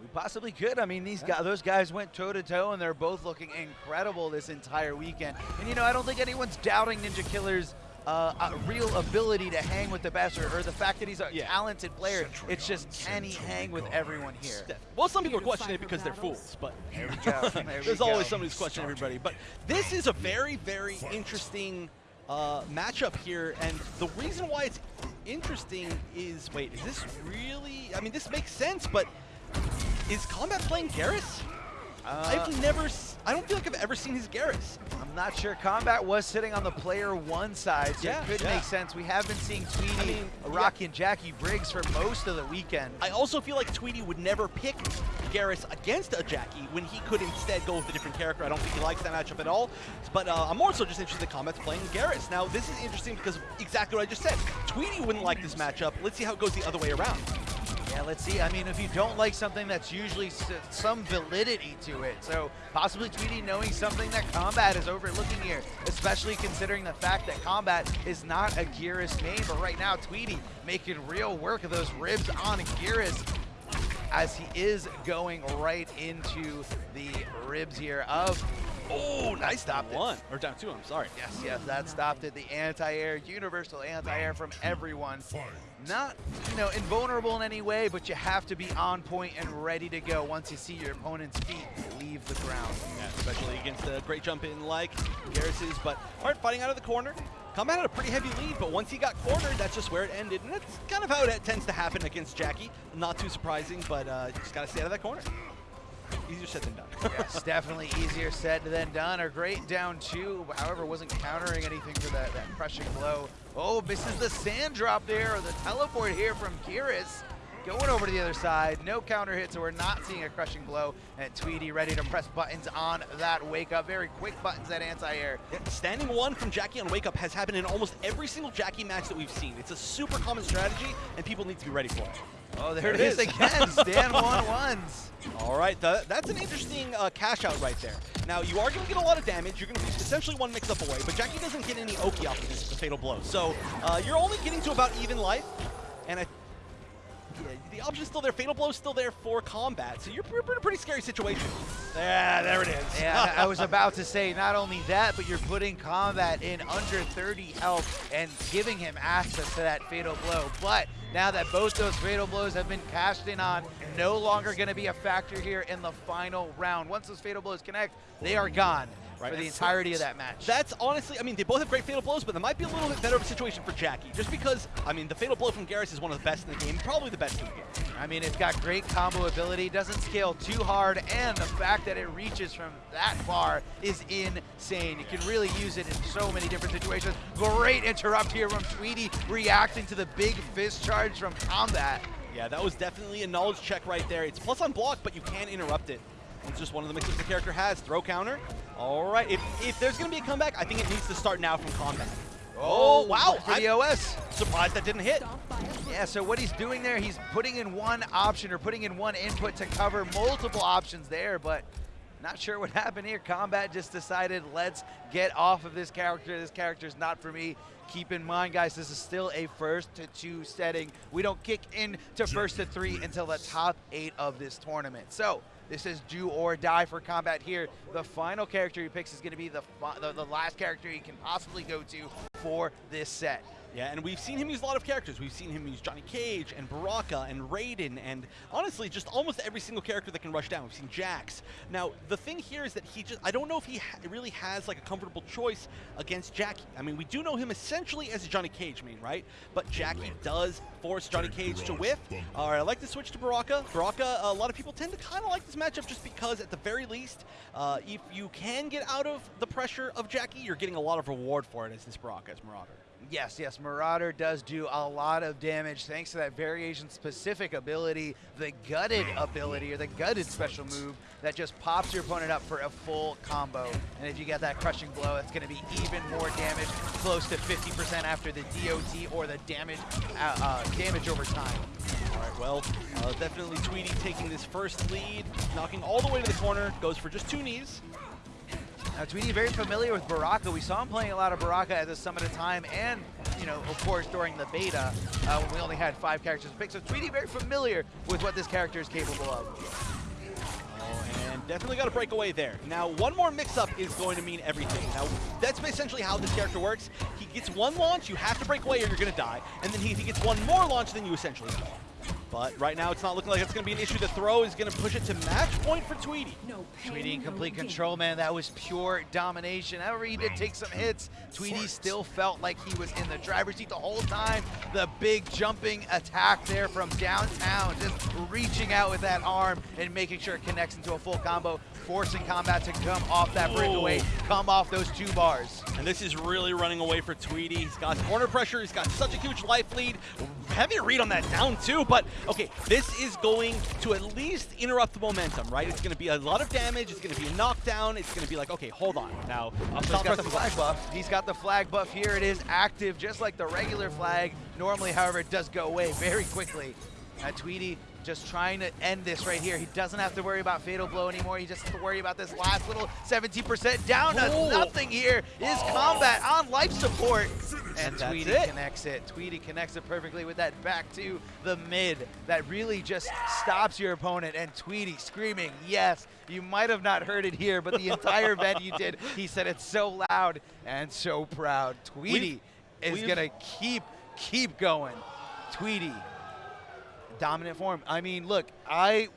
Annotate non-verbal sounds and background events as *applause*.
We possibly could. I mean, these guys, those guys went toe to toe, and they're both looking incredible this entire weekend. And you know, I don't think anyone's doubting Ninja Killer's uh, uh, real ability to hang with the best, or, or the fact that he's a Yeah. talented player. It's just can he hang with everyone here? Well, some people are questioning it because they're fools, but *laughs* There go. *laughs* There we there's go. always somebody who's questioning everybody. But this is a very, very interesting uh, matchup here, and the reason why it's interesting is, wait, is this really? I mean, this makes sense, but is Combat playing Geras? Uh, I've never, I don't feel like I've ever seen his Geras. I'm not sure. Combat was sitting on the player one side, so Yeah, it could yeah. make sense. We have been seeing Tweedy, I mean, Rocky, and Jacqui Briggs for most of the weekend. I also feel like Tweedy would never pick Geras against a Jacqui when he could instead go with a different character. I don't think he likes that matchup at all. But uh, I'm more so just interested in Combat's playing Geras. Now, this is interesting because exactly what I just said. Tweedy wouldn't like this matchup. Let's see how it goes the other way around. Yeah, let's see. I mean, if you don't like something, that's usually some validity to it. So possibly Tweedy knowing something that Combat is overlooking here, especially considering the fact that Combat is not a Geras main, but right now Tweedy making real work of those ribs on Geras as he is going right into the ribs here of, oh, nice stop. One, or down two, I'm sorry. Yes, yes, that stopped it. The anti-air, universal anti-air from everyone. Not, you know, invulnerable in any way, but you have to be on point and ready to go once you see your opponent's feet leave the ground. Yeah, especially against a great jump in like Geras's. But Hart fighting out of the corner. Combat had a pretty heavy lead, but once he got cornered, that's just where it ended. And that's kind of how it tends to happen against Jacqui. Not too surprising, but uh, you just got to stay out of that corner. Easier said than done. yes, *laughs* definitely easier said than done. A great down two, however, wasn't countering anything for that, that crushing blow. Oh, misses the sand drop there, or the teleport here from Geras. Going over to the other side, no counter hit, so we're not seeing a crushing blow. And Tweedy ready to press buttons on that wake up. Very quick buttons at anti-air. Yeah, standing one from Jacqui on Wake Up has happened in almost every single Jacqui match that we've seen. It's a super common strategy, and people need to be ready for it. Oh, there There it is is. again. *laughs* Stand one ones. All right, tha- that's an interesting uh, cash out right there. Now, you are going to get a lot of damage. You're going to be essentially one mix-up away, but Jacqui doesn't get any Oki off of this, Fatal Blow. So uh, you're only getting to about even life, and I, the option's still there. Fatal Blow's still there for combat, so you're, you're in a pretty scary situation. Yeah, there it is. Yeah, I was *laughs* about to say not only that, but you're putting combat in under 30 health and giving him access to that fatal blow. But now that both those fatal blows have been cashed in on, no longer going to be a factor here in the final round. Once those fatal blows connect, they are gone Right. for the entirety of that match. That's honestly, I mean, they both have great Fatal Blows, but there might be a little bit better of a situation for Jacqui, just because, I mean, the Fatal Blow from Geras is one of the best in the game, probably the best in the game. I mean, it's got great combo ability, doesn't scale too hard, and the fact that it reaches from that far is insane. You can really use it in so many different situations. Great interrupt here from Tweedy, reacting to the big fist charge from Combat. Yeah, that was definitely a knowledge check right there. It's plus on block, but you can interrupt it. It's just one of the mixes the character has. Throw counter. All right, if, if there's going to be a comeback, I think it needs to start now from combat. Oh, oh wow. For the OS. Surprised that didn't hit. Yeah, so what he's doing there, he's putting in one option or putting in one input to cover multiple options there, but not sure what *laughs* happened here. Combat just decided, let's get off of this character. This character's not for me. Keep in mind, guys, this is still a first to two setting. We don't kick in to first to three until the top eight of this tournament. So this is do or die for combat here. The final character he picks is going to be the, the the last character he can possibly go to for this set. Yeah, and we've seen him use a lot of characters. We've seen him use Johnny Cage and Baraka and Raiden and honestly just almost every single character that can rush down. We've seen Jax. Now, the thing here is that he just, I don't know if he ha really has like a comfortable choice against Jacqui. I mean, we do know him essentially as a Johnny Cage main, right? But Jacqui does force Johnny Cage to whiff. All right, I like to switch to Baraka. Baraka, a lot of people tend to kind of like this matchup just because at the very least, uh, if you can get out of the pressure of Jacqui, you're getting a lot of reward for it as this Baraka, as Marauder. Yes, yes, Marauder does do a lot of damage thanks to that variation-specific ability, the gutted ability, or the gutted special move that just pops your opponent up for a full combo. And if you get that crushing blow, it's going to be even more damage, close to 50% after the DOT or the damage uh, uh, damage over time. All right, well, uh, definitely Tweedy taking this first lead, knocking all the way to the corner, goes for just two knees. Now, Tweedy very familiar with Baraka. We saw him playing a lot of Baraka at the Summit of Time and, you know, of course, during the beta uh, when we only had five characters to pick. So Tweedy very familiar with what this character is capable of. Oh, and definitely got to break away there. Now, one more mix-up is going to mean everything. Now, that's essentially how this character works. He gets one launch, you have to break away or you're going to die. And then he, if he gets one more launch, then you essentially die. But right now, it's not looking like it's going to be an issue. The throw is going to push it to match point for Tweedy. No pain, Tweedy in complete gain. control, man. That was pure domination. However, he did take some hits. Tweedy still felt like he was in the driver's seat the whole time. The big jumping attack there from downtown, just reaching out with that arm and making sure it connects into a full combo, forcing combat to come off that breakaway, come off those two bars. And this is really running away for Tweedy. He's got corner pressure. He's got such a huge life lead. Heavy read on that down too. But okay, this is going to at least interrupt the momentum, right? It's going to be a lot of damage. It's going to be a knockdown. It's going to be like, okay, hold on. Now, He's got the flag buff. He's got the flag buff here. It is active, just like the regular flag. Normally, however, it does go away very quickly. Uh, Tweedy just trying to end this right here. He doesn't have to worry about Fatal Blow anymore. He just has to worry about this last little 17% down to Oh. nothing here. Is combat on life support. And That's Tweedy it. connects it. Tweedy connects it perfectly with that back to the mid that really just stops your opponent. And Tweedy screaming, yes. You might have not heard it here, but the *laughs* entire venue did. He said it's so loud and so proud. Tweedy is we've- going to keep, keep going. Tweedy, dominant form. I mean, look, I